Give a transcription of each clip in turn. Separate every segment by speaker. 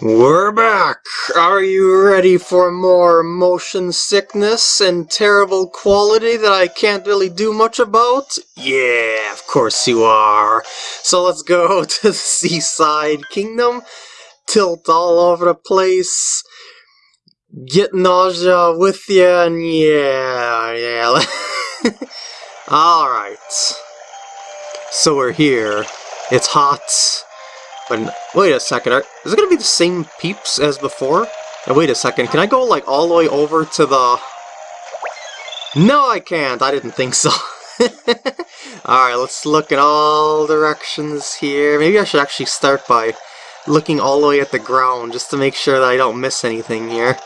Speaker 1: We're back! Are you ready for more motion sickness and terrible quality that I can't really do much about? Yeah, of course you are. So let's go to the Seaside Kingdom, tilt all over the place, get nausea with you, and yeah, yeah. Alright. So we're here. It's hot. Wait a second, are, is it going to be the same peeps as before? Now, wait a second, can I go like all the way over to the... No, I can't. I didn't think so. Alright, let's look in all directions here. Maybe I should actually start by looking all the way at the ground just to make sure that I don't miss anything here.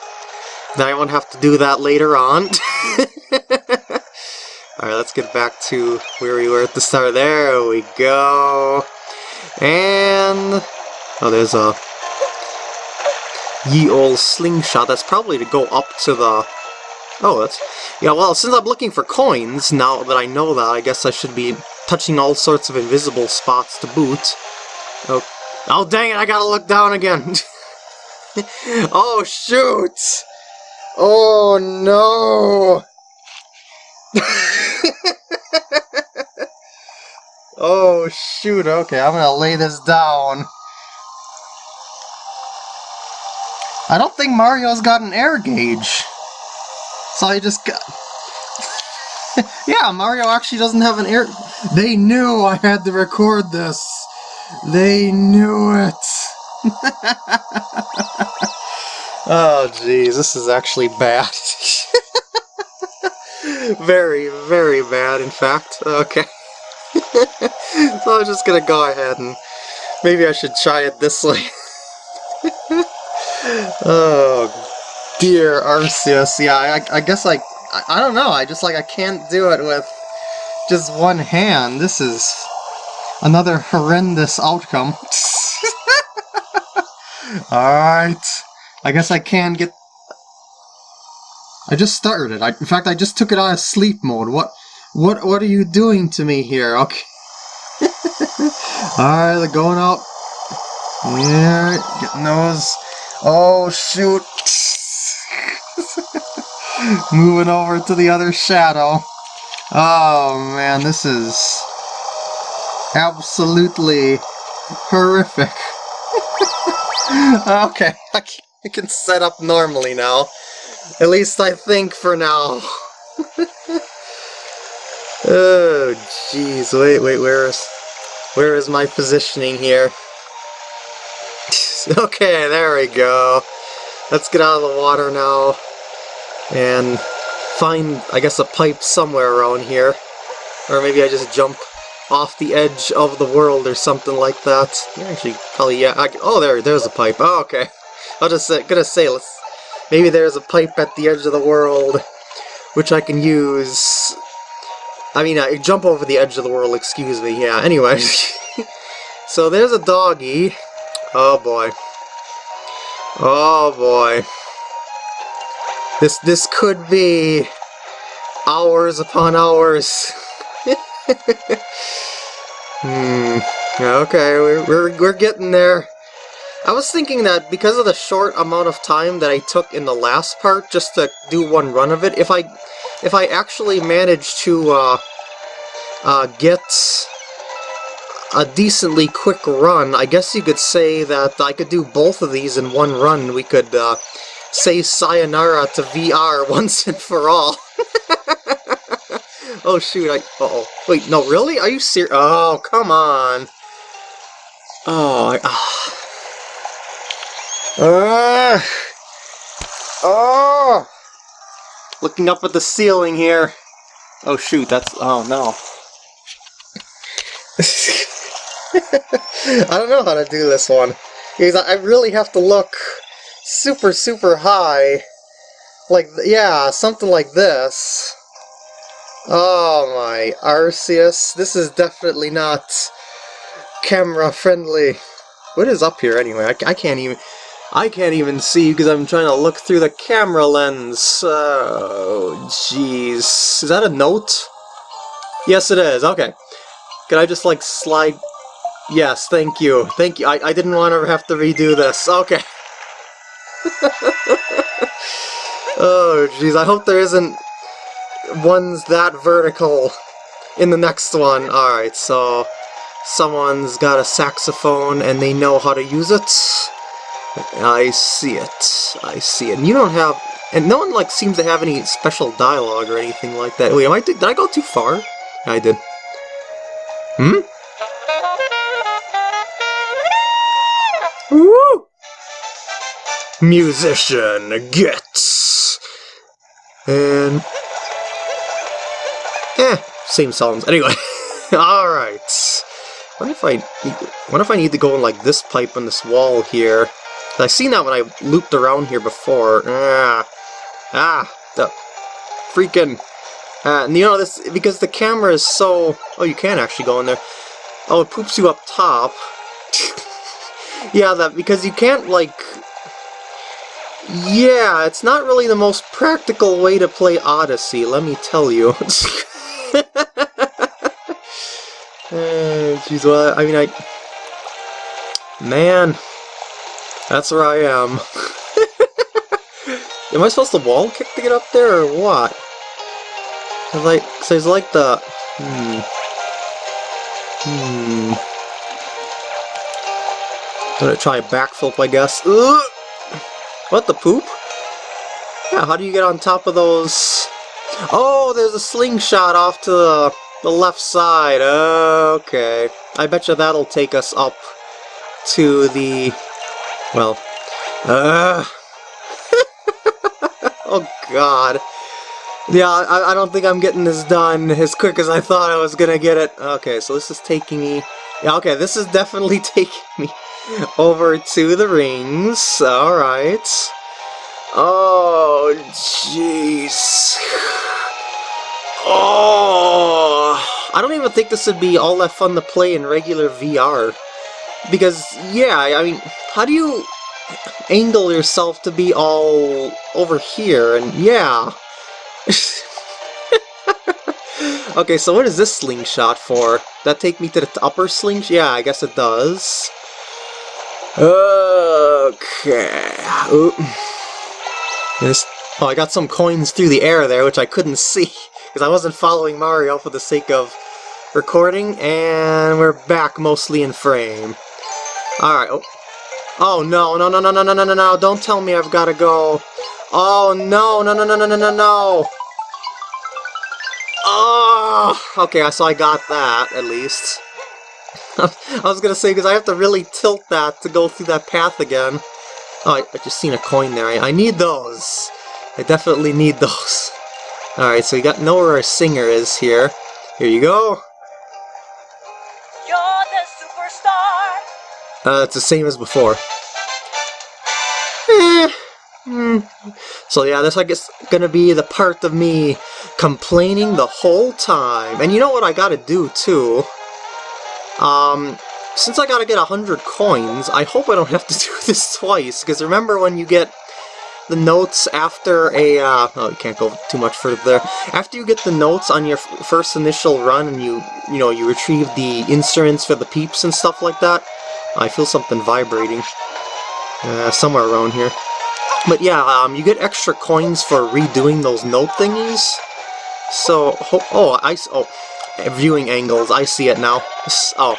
Speaker 1: Then I won't have to do that later on. Alright, let's get back to where we were at the start. There we go. And... Oh, there's a... Ye old slingshot. That's probably to go up to the... Oh, that's... Yeah, well, since I'm looking for coins, now that I know that, I guess I should be touching all sorts of invisible spots to boot. Oh, oh dang it, I gotta look down again! oh, shoot! Oh, no! Oh, shoot, okay, I'm gonna lay this down. I don't think Mario's got an air gauge. So I just got... yeah, Mario actually doesn't have an air... They knew I had to record this. They knew it. oh, jeez, this is actually bad. very, very bad, in fact. Okay. So I'm just gonna go ahead and maybe I should try it this way. oh dear Arceus, yeah, I, I guess I, I don't know, I just like, I can't do it with just one hand. This is another horrendous outcome. Alright, I guess I can get... I just started it. I, in fact, I just took it out of sleep mode. What what what are you doing to me here? Okay. Alright, they're going up. Yeah, getting those. Oh shoot. Moving over to the other shadow. Oh man, this is absolutely horrific. okay, I can set up normally now. At least I think for now. Oh, jeez. Wait, wait, where is... Where is my positioning here? okay, there we go. Let's get out of the water now. And find, I guess, a pipe somewhere around here. Or maybe I just jump off the edge of the world or something like that. Actually, probably, yeah. I, oh, there, there's a pipe. Oh, okay. I was just say, gonna say, let's, maybe there's a pipe at the edge of the world which I can use I mean, I jump over the edge of the world, excuse me, yeah, anyway. so there's a doggy. Oh boy. Oh boy. This, this could be hours upon hours. hmm. Okay, we're, we're, we're getting there. I was thinking that because of the short amount of time that I took in the last part just to do one run of it, if I if I actually manage to uh, uh, get a decently quick run, I guess you could say that I could do both of these in one run. We could uh, say sayonara to VR once and for all. oh shoot, I... Oh Wait, no, really? Are you serious? Oh, come on. Oh, I... Uh, oh! Looking up at the ceiling here. Oh shoot, that's... Oh no. I don't know how to do this one. Because I really have to look super, super high. Like, yeah, something like this. Oh my, Arceus. This is definitely not camera friendly. What is up here anyway? I, I can't even... I can't even see because I'm trying to look through the camera lens. Oh, jeez. Is that a note? Yes, it is. Okay. Can I just, like, slide... Yes, thank you. Thank you. I, I didn't want to have to redo this. Okay. oh, jeez, I hope there isn't ones that vertical in the next one. Alright, so someone's got a saxophone and they know how to use it. I see it. I see it. And you don't have... And no one, like, seems to have any special dialogue or anything like that. Wait, am I, did I go too far? I did. Hmm? Woo! Musician gets... And... Eh, same songs. Anyway, alright. What if I what if I need to go in like this pipe on this wall here? I seen that when I looped around here before. Ah, ah, the freaking. Uh, and you know this because the camera is so. Oh, you can actually go in there. Oh, it poops you up top. yeah, that because you can't like. Yeah, it's not really the most practical way to play Odyssey. Let me tell you. Jeez, well, I mean, I... Man, that's where I am. am I supposed to wall kick to get up there, or what? Cause like, cause there's like the... Hmm... Hmm... I'm gonna try a backflip, I guess. Ugh! What, the poop? Yeah, how do you get on top of those... Oh, there's a slingshot off to the the left side, okay. I bet you that'll take us up to the... well... Uh... oh god. Yeah, I, I don't think I'm getting this done as quick as I thought I was gonna get it. Okay, so this is taking me... Yeah, okay, this is definitely taking me over to the rings. Alright. Oh, jeez. Oh, I don't even think this would be all that fun to play in regular VR. Because, yeah, I mean, how do you angle yourself to be all over here? And yeah. okay, so what is this slingshot for? That take me to the upper slingshot? Yeah, I guess it does. Okay. Ooh. This, oh, I got some coins through the air there, which I couldn't see because I wasn't following Mario for the sake of recording, and we're back mostly in frame. Alright, oh. Oh no, no, no, no, no, no, no, no, no, don't tell me I've got to go. Oh no, no, no, no, no, no, no, no. Oh, okay, so I got that, at least. I was gonna say, because I have to really tilt that to go through that path again. Oh, I, I just seen a coin there. I, I need those. I definitely need those. Alright, so we got know where our singer is here. Here you go. Uh, it's the same as before. Eh. Mm. So yeah, that's I guess gonna be the part of me complaining the whole time. And you know what I gotta do too? Um, since I gotta get a hundred coins, I hope I don't have to do this twice, because remember when you get the notes after a, uh, oh, you can't go too much further there. After you get the notes on your first initial run and you, you know, you retrieve the instruments for the peeps and stuff like that, I feel something vibrating uh, somewhere around here. But yeah, um, you get extra coins for redoing those note thingies. So, oh, I, oh, viewing angles, I see it now. Oh,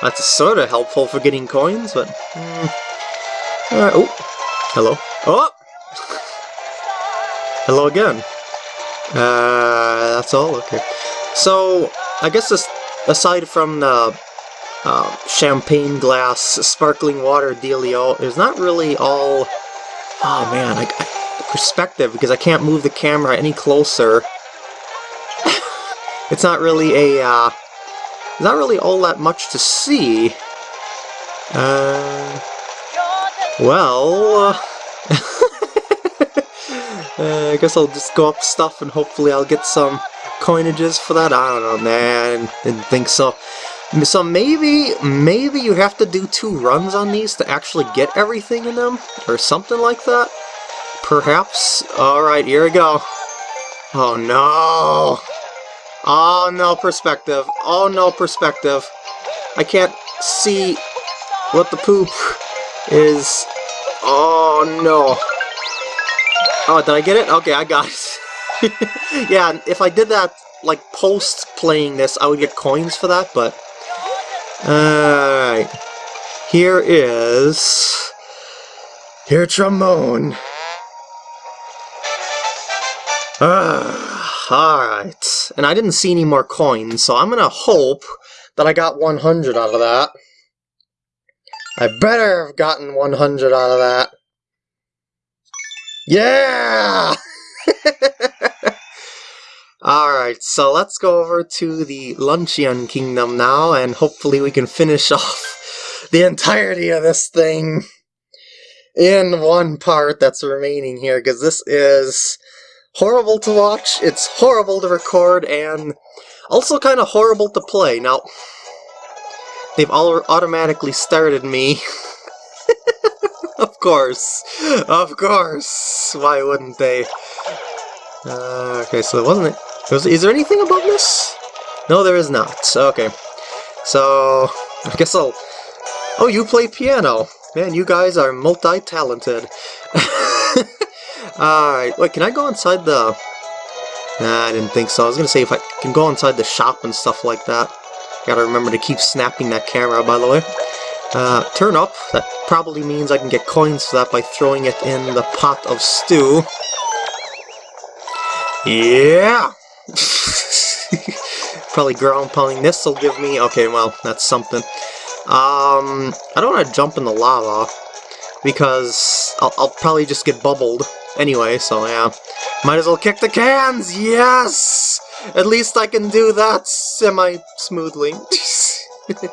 Speaker 1: that's sort of helpful for getting coins, but... Mm, uh, oh, hello. Oh! Hello again. Uh, that's all? Okay. So, I guess this, aside from the uh, champagne glass, sparkling water dealio, there's not really all... Oh man, I, I, perspective, because I can't move the camera any closer. it's not really a... Uh, not really all that much to see. Uh, well... Uh, I guess I'll just go up stuff and hopefully I'll get some coinages for that. I don't know, man. Didn't think so. So maybe, maybe you have to do two runs on these to actually get everything in them? Or something like that? Perhaps? Alright, here we go. Oh no! Oh no, perspective. Oh no, perspective. I can't see what the poop is Oh no. Oh, did I get it? Okay, I got it. yeah, if I did that, like, post playing this, I would get coins for that, but... Alright. Here is... Here, Trombone. Ah, alright. And I didn't see any more coins, so I'm gonna hope that I got 100 out of that. I better have gotten 100 out of that. Yeah! Alright, so let's go over to the Luncheon Kingdom now, and hopefully we can finish off the entirety of this thing in one part that's remaining here, because this is horrible to watch, it's horrible to record, and also kind of horrible to play. Now, they've all automatically started me. of course, of course, why wouldn't they? Uh, okay, so it wasn't... Was, is there anything above this? No, there is not. Okay. So, I guess I'll... Oh, you play piano. Man, you guys are multi-talented. Alright, wait, can I go inside the... Nah, I didn't think so. I was gonna say if I can go inside the shop and stuff like that. Gotta remember to keep snapping that camera, by the way. Uh, turn up. That probably means I can get coins for that by throwing it in the pot of stew. Yeah! probably ground pounding this will give me... Okay, well, that's something. Um, I don't want to jump in the lava because I'll, I'll probably just get bubbled anyway, so yeah. Might as well kick the cans! Yes! At least I can do that semi-smoothly.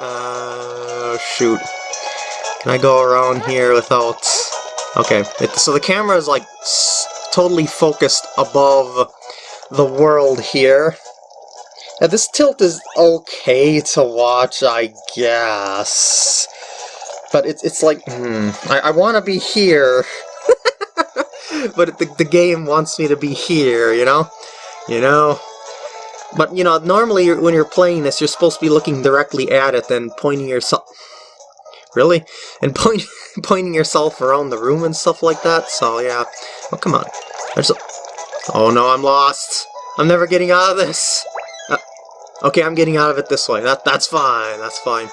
Speaker 1: uh, shoot. Can I go around here without... Okay, it, so the camera is like totally focused above the world here. Now, this tilt is okay to watch, I guess. But it's, it's like, hmm, I, I want to be here. but the, the game wants me to be here, you know? You know? But, you know, normally when you're playing this, you're supposed to be looking directly at it and pointing yourself... Really? And point, pointing yourself around the room and stuff like that, so yeah. Oh, come on. There's a... Oh no, I'm lost! I'm never getting out of this! Okay, I'm getting out of it this way. That That's fine, that's fine.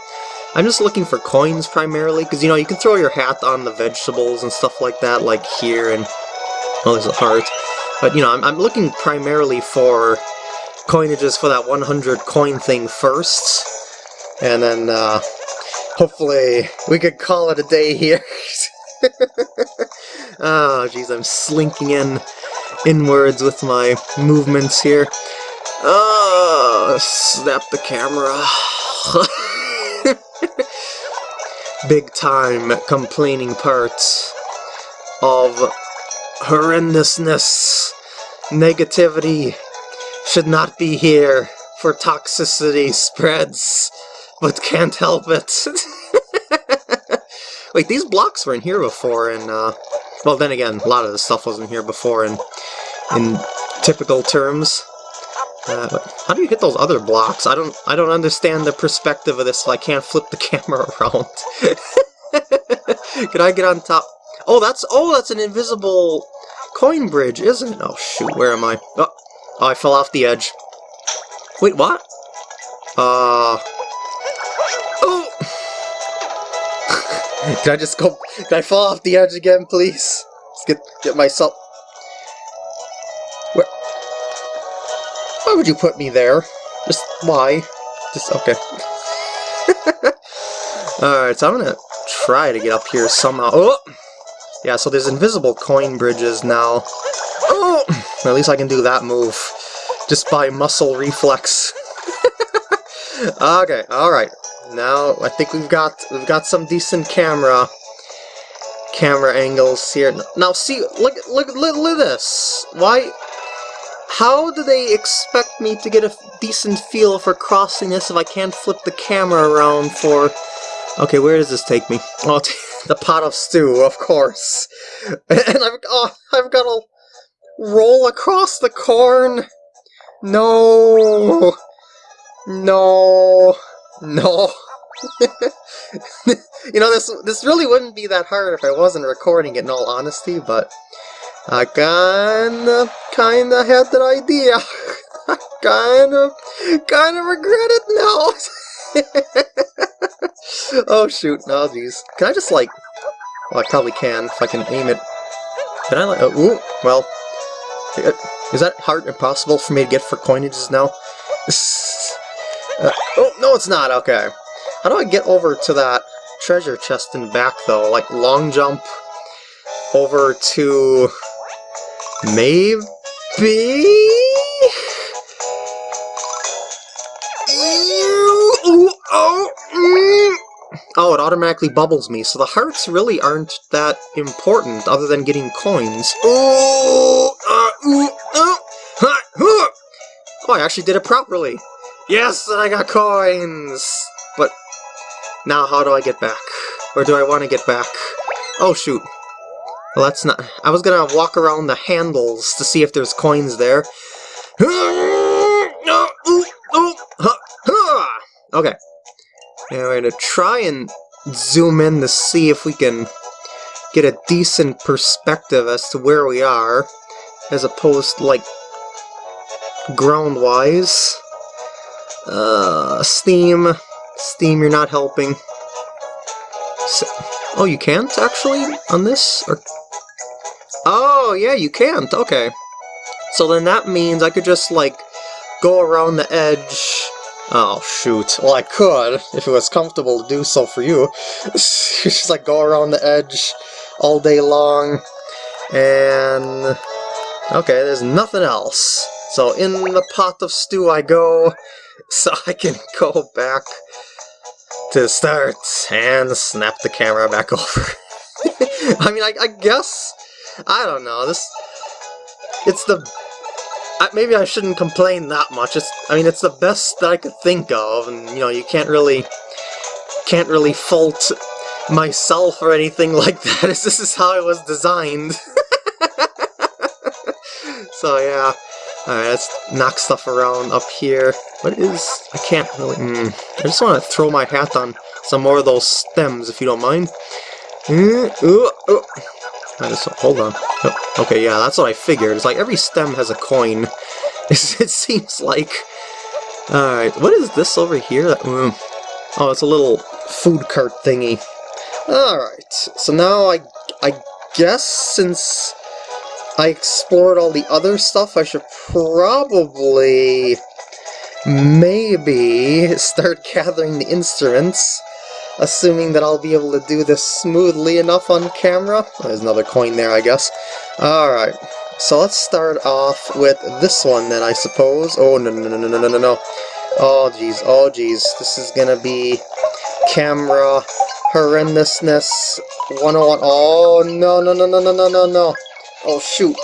Speaker 1: I'm just looking for coins primarily, because, you know, you can throw your hat on the vegetables and stuff like that, like here, and... Well, there's a heart. But, you know, I'm, I'm looking primarily for coinages for that 100 coin thing first. And then, uh, hopefully, we could call it a day here. oh, jeez, I'm slinking in inwards with my movements here. Oh, snap the camera. Big time complaining parts of horrendousness, negativity should not be here for toxicity spreads, but can't help it. Wait, these blocks were in here before, and, uh, well, then again, a lot of the stuff wasn't here before in, in typical terms. Uh, how do you hit those other blocks? I don't I don't understand the perspective of this if I can't flip the camera around. Can I get on top? Oh, that's oh, that's an invisible coin bridge, isn't it? Oh shoot, where am I? Oh, oh I fell off the edge. Wait, what? Uh. Did I just go? Did I fall off the edge again, please? Let's get get myself. Where... Why would you put me there? Just why? Just okay. Alright, so I'm gonna try to get up here somehow. Oh! Yeah, so there's invisible coin bridges now. Oh! At least I can do that move. Just by muscle reflex. okay, alright. Now I think we've got we've got some decent camera camera angles here. Now see look look look, look at this. Why how do they expect me to get a decent feel for crossing this if I can't flip the camera around for... Okay, where does this take me? Oh, the pot of stew, of course. And I've, oh, I've got to roll across the corn. No. No. No. you know, this this really wouldn't be that hard if I wasn't recording it in all honesty, but I kinda, kinda had that idea. I kinda, kinda regret it now. oh shoot, no, jeez. Can I just like, well I probably can if I can aim it. Can I like, oh, ooh, well, is that hard impossible for me to get for coinages now? Uh, oh, no it's not, okay. How do I get over to that treasure chest and back, though? Like, long jump over to... Maybe? Oh, mm. oh, it automatically bubbles me, so the hearts really aren't that important, other than getting coins. Oh, oh, I actually did it properly. Yes, I got coins! But now how do I get back? Or do I want to get back? Oh shoot. Well that's not... I was gonna walk around the handles to see if there's coins there. Oh, okay. Now we're gonna try and zoom in to see if we can get a decent perspective as to where we are, as opposed like, ground-wise. Uh, Steam. Steam, you're not helping. So, oh, you can't, actually, on this? Or... Oh, yeah, you can't, okay. So then that means I could just, like, go around the edge... Oh, shoot. Well, I could, if it was comfortable to do so for you. just, like, go around the edge all day long, and... Okay, there's nothing else. So in the pot of stew I go, so I can go back to the start and snap the camera back over. I mean, I, I, guess, I don't know, this, it's the, maybe I shouldn't complain that much, it's, I mean, it's the best that I could think of, and, you know, you can't really, can't really fault myself or anything like that, this is how it was designed. so, yeah. Alright, let's knock stuff around up here. What is... I can't really... Mm, I just want to throw my hat on some more of those stems, if you don't mind. Mm, ooh, ooh. Just, hold on. Oh, okay, yeah, that's what I figured. It's like every stem has a coin. it seems like... Alright, what is this over here? Mm. Oh, it's a little food cart thingy. Alright, so now I, I guess since I explored all the other stuff, I should probably maybe start gathering the instruments, assuming that I'll be able to do this smoothly enough on camera. There's another coin there, I guess. Alright, so let's start off with this one then, I suppose. Oh, no, no, no, no, no, no, no. Oh, jeez, oh, jeez. This is gonna be camera horrendousness 101. Oh, no, no, no, no, no, no, no, no. Oh shoot,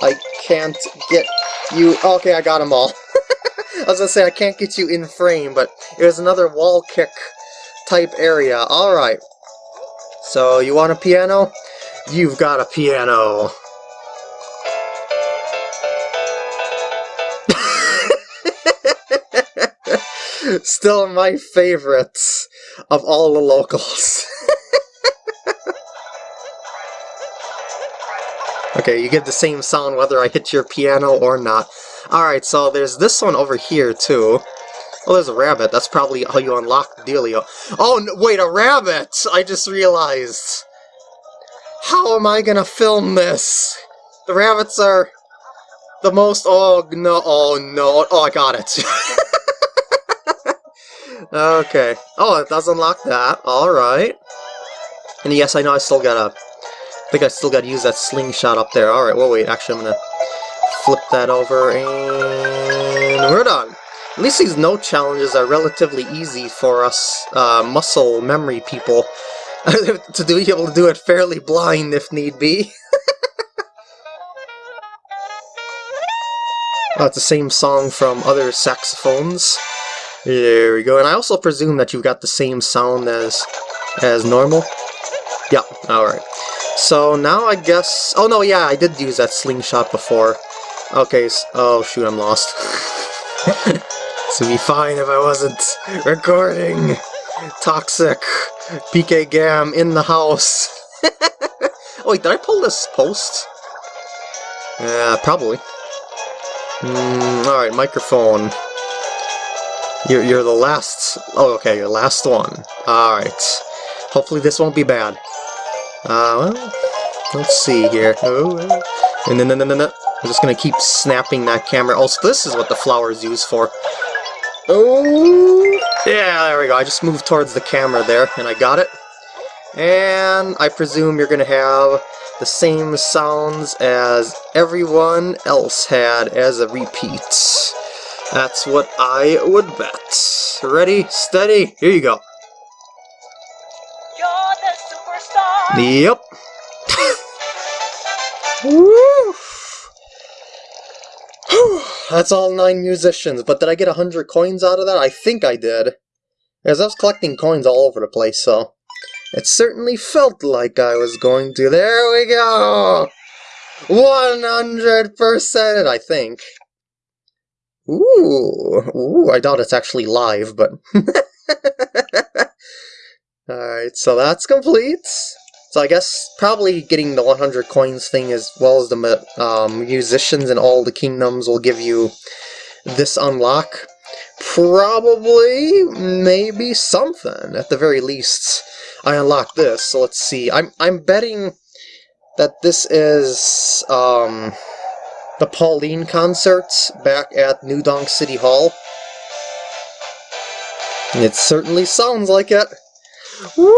Speaker 1: I can't get you... Okay, I got them all. I was gonna say, I can't get you in frame, but it was another wall kick type area. Alright. So, you want a piano? You've got a piano. Still my favorites of all the locals. Okay, you get the same sound whether I hit your piano or not. Alright, so there's this one over here, too. Oh, there's a rabbit. That's probably how you unlock Delio. Oh, no, wait, a rabbit! I just realized. How am I gonna film this? The rabbits are the most... Oh, no, oh, no. Oh, I got it. okay. Oh, it does unlock that. Alright. And yes, I know I still got a I think I still gotta use that slingshot up there. Alright, well wait, actually I'm gonna flip that over and we're done. At least these no challenges are relatively easy for us uh, muscle memory people to be able to do it fairly blind if need be. oh, it's the same song from other saxophones. There we go. And I also presume that you've got the same sound as as normal. Yeah, alright. So now I guess... Oh no, yeah, I did use that slingshot before. Okay, so, oh shoot, I'm lost. this would be fine if I wasn't recording. Toxic. PK Gam in the house. oh, wait, did I pull this post? Yeah, probably. Mm, Alright, microphone. You're, you're the last... Oh, okay, your last one. Alright. Hopefully this won't be bad. Uh, well, let's see here. Oh, and then, then, then, I'm just gonna keep snapping that camera. Also, this is what the flower is used for. Oh, yeah, there we go. I just moved towards the camera there, and I got it. And I presume you're gonna have the same sounds as everyone else had as a repeat. That's what I would bet. Ready, steady, here you go. Yep. Woo! That's all nine musicians, but did I get a hundred coins out of that? I think I did. As I was collecting coins all over the place, so... It certainly felt like I was going to. There we go! 100%, I think. Ooh, ooh, I doubt it's actually live, but... Alright, so that's complete. So I guess probably getting the 100 coins thing as well as the um, musicians in all the kingdoms will give you this unlock. Probably, maybe something, at the very least. I unlock this, so let's see. I'm, I'm betting that this is um, the Pauline concert back at New Donk City Hall. It certainly sounds like it. Woo!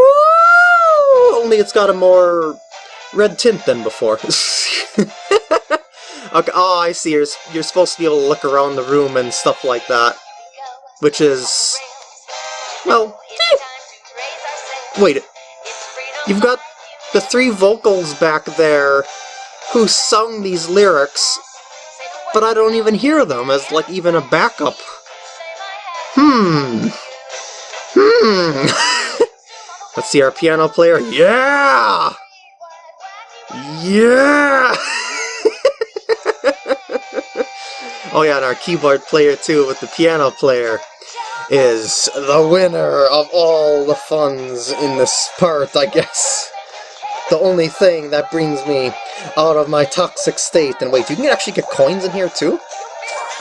Speaker 1: Only it's got a more red tint than before. okay, oh, I see. You're, you're supposed to be able to look around the room and stuff like that. Which is... Well... Eh. Wait. You've got the three vocals back there who sung these lyrics, but I don't even hear them as, like, even a backup. Hmm. Hmm. Let's see our piano player. Yeah! Yeah! oh yeah, and our keyboard player too with the piano player is the winner of all the funds in this part, I guess. The only thing that brings me out of my toxic state. And wait, you can actually get coins in here too?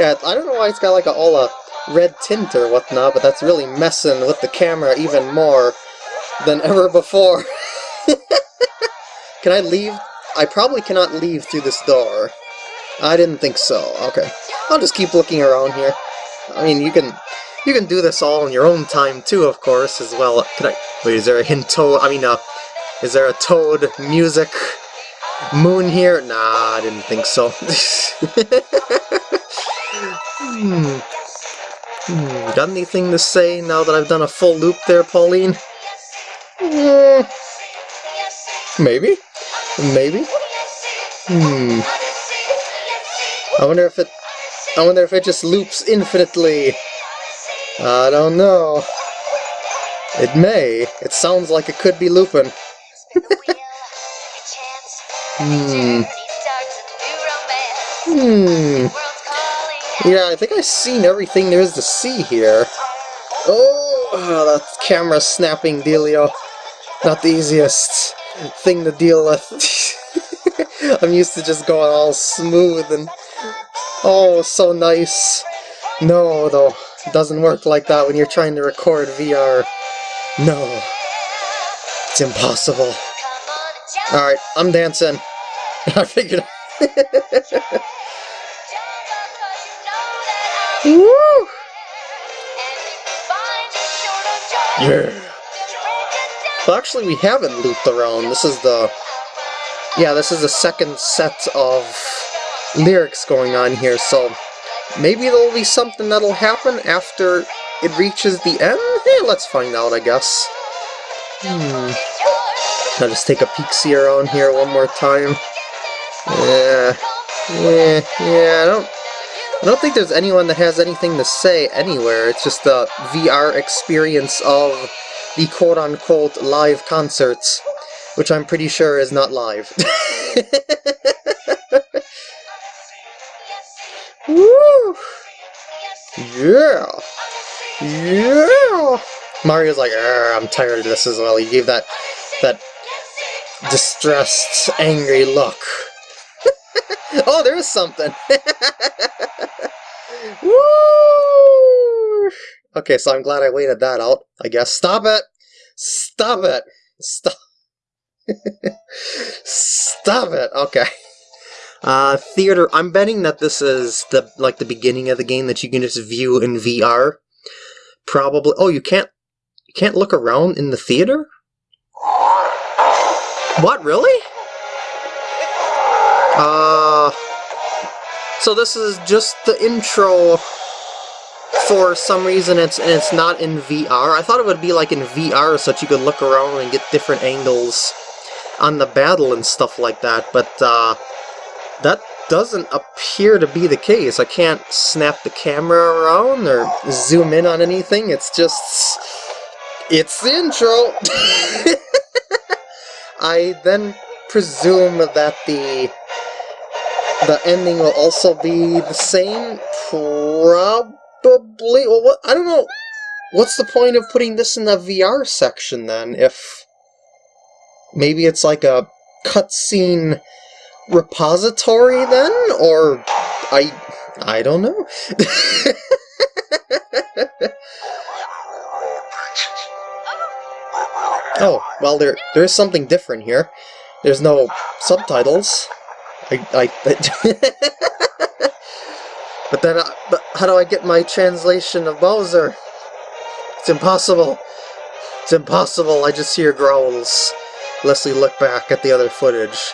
Speaker 1: yeah, I don't know why it's got like a, all a red tint or whatnot, but that's really messing with the camera even more than ever before. Can I leave? I probably cannot leave through this door. I didn't think so. Okay. I'll just keep looking around here. I mean, you can you can do this all in your own time too, of course, as well. Can I... Wait, is there a hint? I mean, uh, is there a toad music moon here? Nah, I didn't think so. hmm. Hmm, got anything to say now that I've done a full loop there, Pauline? Mm, maybe? Maybe? Hmm. I wonder if it... I wonder if it just loops infinitely. I don't know. It may. It sounds like it could be looping. hmm. Hmm. Yeah, I think I've seen everything there is to see here. Oh, oh that camera snapping dealio. Not the easiest thing to deal with. I'm used to just going all smooth and... Oh, so nice. No, though. It doesn't work like that when you're trying to record VR. No. It's impossible. Alright, I'm dancing. I figured... Woo! Yeah! Well, actually, we haven't looped around. This is the... Yeah, this is the second set of lyrics going on here, so maybe there'll be something that'll happen after it reaches the end? Yeah, let's find out, I guess. Hmm. I'll just take a peek-see around here one more time. Yeah. Yeah, yeah, I don't I don't think there's anyone that has anything to say anywhere. It's just the VR experience of the quote-unquote live concerts, which I'm pretty sure is not live. Woo! Yeah! Yeah! Mario's like, I'm tired of this as well. He gave that that distressed, angry look. oh, there's something! Woo! Okay, so I'm glad I waited that out, I guess. Stop it! Stop it! Stop! Stop it! Okay. Uh, theater. I'm betting that this is the like the beginning of the game that you can just view in VR. Probably. Oh, you can't. You can't look around in the theater. What really? Uh. So this is just the intro. For some reason, it's it's not in VR. I thought it would be like in VR, so that you could look around and get different angles on the battle and stuff like that. But uh, that doesn't appear to be the case. I can't snap the camera around or zoom in on anything. It's just... It's the intro! I then presume that the the ending will also be the same? Probably. Well, what, I don't know. What's the point of putting this in the VR section then? If maybe it's like a cutscene repository then? Or I I don't know. oh, well there there's something different here. There's no subtitles. I, I, but then, uh, but how do I get my translation of Bowser? It's impossible. It's impossible. I just hear growls. Leslie look back at the other footage.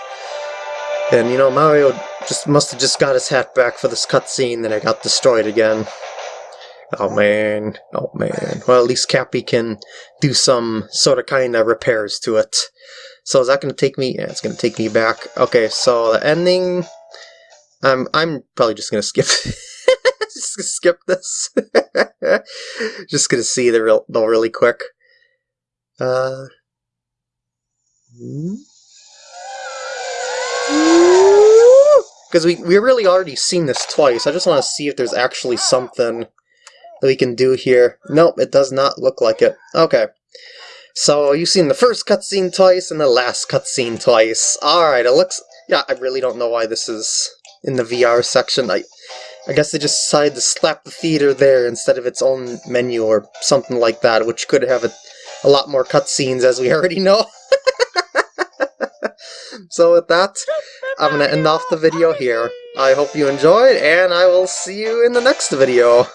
Speaker 1: And, you know, Mario just must have just got his hat back for this cutscene, then it got destroyed again. Oh man, oh man. Well, at least Cappy can do some sort of kind of repairs to it. So is that going to take me? Yeah, it's going to take me back. Okay, so the ending... I'm, I'm probably just going to skip... just gonna skip this. just going to see the real, the really quick. Uh... Hmm? Because we, we really already seen this twice. I just want to see if there's actually something that we can do here. Nope, it does not look like it. Okay. So you've seen the first cutscene twice and the last cutscene twice. Alright, it looks... Yeah, I really don't know why this is in the VR section. I, I guess they just decided to slap the theater there instead of its own menu or something like that, which could have a, a lot more cutscenes as we already know. so with that, I'm going to end off the video here. I hope you enjoyed, and I will see you in the next video.